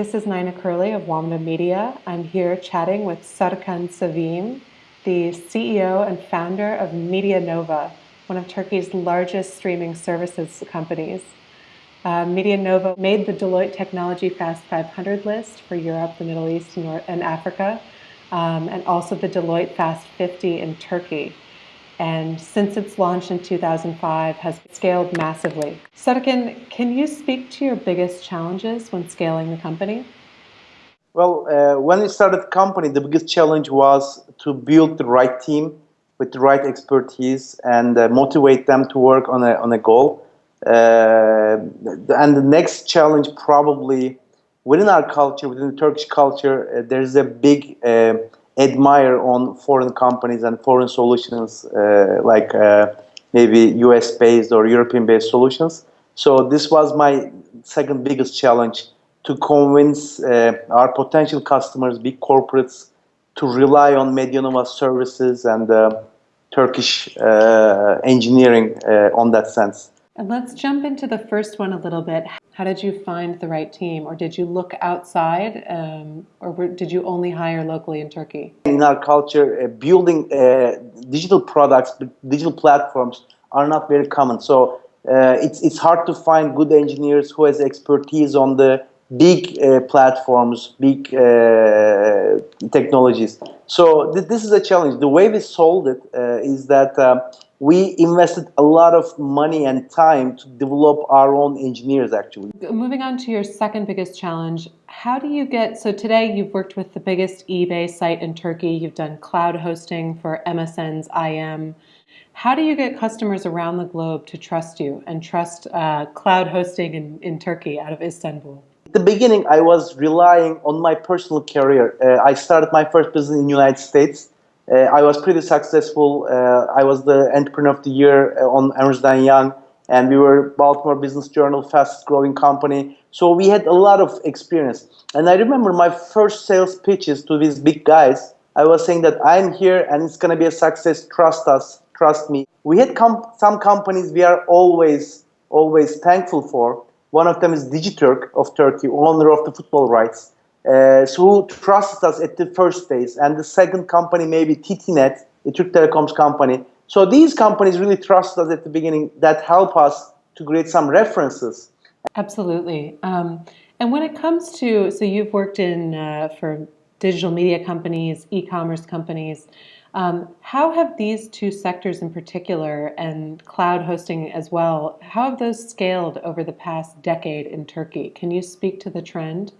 This is Nina Curley of Wamda Media. I'm here chatting with Serkan Sevim, the CEO and founder of Medianova, one of Turkey's largest streaming services companies. Uh, Medianova made the Deloitte Technology Fast 500 list for Europe, the Middle East, and Africa, um, and also the Deloitte Fast 50 in Turkey and since its launch in 2005 has scaled massively. Serkan, can you speak to your biggest challenges when scaling the company? Well, uh, when we started the company, the biggest challenge was to build the right team with the right expertise and uh, motivate them to work on a, on a goal. Uh, and the next challenge probably within our culture, within the Turkish culture, uh, there's a big uh, admire on foreign companies and foreign solutions uh, like uh, maybe US based or European based solutions. So this was my second biggest challenge to convince uh, our potential customers, big corporates, to rely on Medianova services and uh, Turkish uh, engineering uh, on that sense. And let's jump into the first one a little bit. How did you find the right team, or did you look outside, um, or were, did you only hire locally in Turkey? In our culture, uh, building uh, digital products, digital platforms are not very common. So uh, it's it's hard to find good engineers who has expertise on the big uh, platforms, big uh, technologies. So th this is a challenge. The way we solved it uh, is that we invested a lot of money and time to develop our own engineers actually. Moving on to your second biggest challenge, how do you get, so today you've worked with the biggest eBay site in Turkey, you've done cloud hosting for MSN's IM. How do you get customers around the globe to trust you and trust uh, cloud hosting in, in Turkey out of Istanbul? At the beginning, I was relying on my personal career. Uh, I started my first business in the United States I was pretty successful. Uh, I was the entrepreneur of the year uh, on Ernst & Young, and we were Baltimore Business Journal fastest growing company. So we had a lot of experience. And I remember my first sales pitches to these big guys. I was saying that I'm here and it's going to be a success. Trust us, trust me. We had com some companies we are always, always thankful for. One of them is Digiturk of Turkey, owner of the football rights uh, who trusted us at the first days. And the second company, maybe TTNet, the Turk Telecoms company. So these companies really trusted us at the beginning that help us to create some references. Absolutely. Um, and when it comes to, so you've worked in uh, for digital media companies, e-commerce companies. Um, how have these two sectors in particular and cloud hosting as well, how have those scaled over the past decade in Turkey? Can you speak to the trend?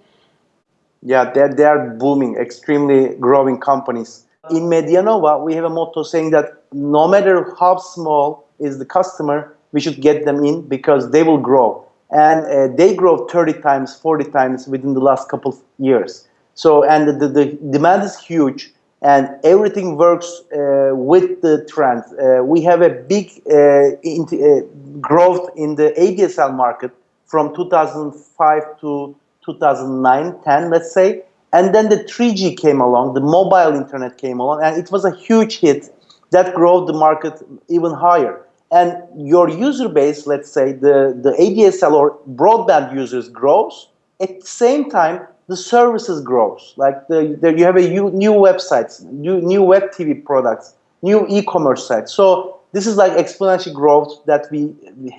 Yeah, they're, they're booming, extremely growing companies. In Medianova, we have a motto saying that no matter how small is the customer, we should get them in because they will grow. And uh, they grow 30 times, 40 times within the last couple of years. So, and the, the demand is huge and everything works uh, with the trend. Uh, we have a big uh, uh, growth in the ADSL market from 2005 to 2009, 10, let's say. And then the 3G came along, the mobile internet came along, and it was a huge hit that grew the market even higher. And your user base, let's say the, the ADSL or broadband users grows, at the same time, the services grows. Like the, the you have a new, websites, new, new web TV products, new e-commerce sites. So this is like exponential growth that we,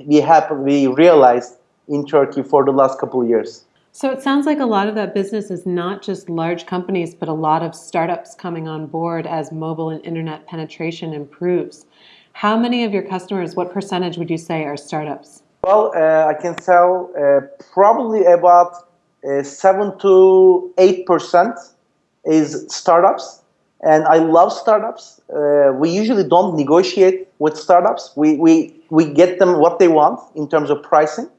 we, have, we realized in Turkey for the last couple of years. So it sounds like a lot of that business is not just large companies, but a lot of startups coming on board as mobile and internet penetration improves. How many of your customers, what percentage would you say are startups? Well, uh, I can tell uh, probably about uh, 7 to 8% is startups. And I love startups. Uh, we usually don't negotiate with startups. We, we, we get them what they want in terms of pricing.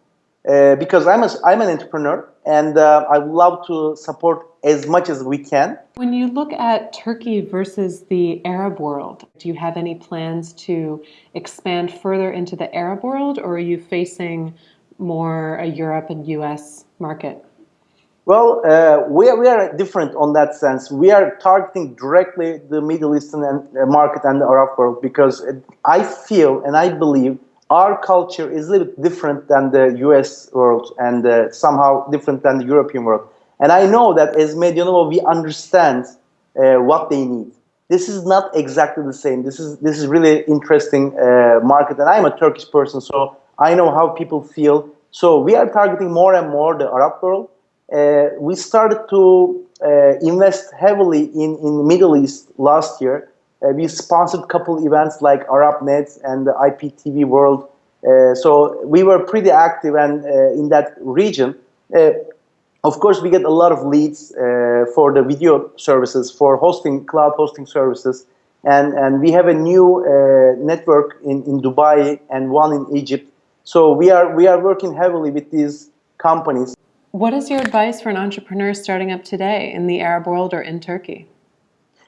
Uh, because I'm, a, I'm an entrepreneur and uh, I would love to support as much as we can. When you look at Turkey versus the Arab world, do you have any plans to expand further into the Arab world or are you facing more a Europe and US market? Well, uh, we, are, we are different on that sense. We are targeting directly the Middle Eastern uh, market and the Arab world because I feel and I believe our culture is a little bit different than the US world and uh, somehow different than the European world. And I know that as Medianova, we understand uh, what they need. This is not exactly the same. This is this is really interesting uh, market, and I'm a Turkish person, so I know how people feel. So we are targeting more and more the Arab world. Uh, we started to uh, invest heavily in in Middle East last year. Uh, we sponsored a couple events like ArabNet and the IPTV World. Uh, so we were pretty active and in that region. Of course, we get a lot of leads uh, for the video services, for hosting, cloud hosting services. And, and we have a new uh, network in, in Dubai and one in Egypt. So we are, we are working heavily with these companies. What is your advice for an entrepreneur starting up today in the Arab world or in Turkey?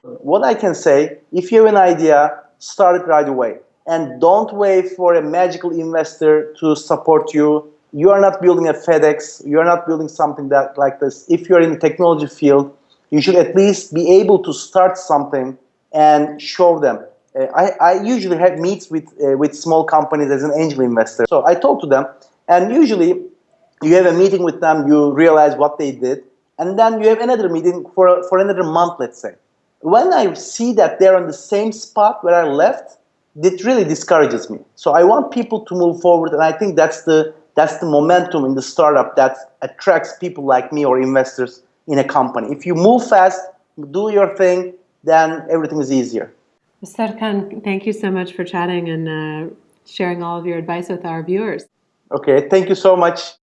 What I can say, if you have an idea, start it right away. And don't wait for a magical investor to support you you are not building a FedEx, you are not building something that like this. If you're in the technology field, you should at least be able to start something and show them. Uh, I, I usually have meets with, uh, with small companies as an angel investor. So I talk to them and usually you have a meeting with them, you realize what they did, and then you have another meeting for, for another month, let's say. When I see that they're on the same spot where I left, it really discourages me. So I want people to move forward, and I think that's the that's the momentum in the startup that attracts people like me or investors in a company. If you move fast, do your thing, then everything is easier. Serkan, thank you so much for chatting and uh, sharing all of your advice with our viewers. Okay, thank you so much.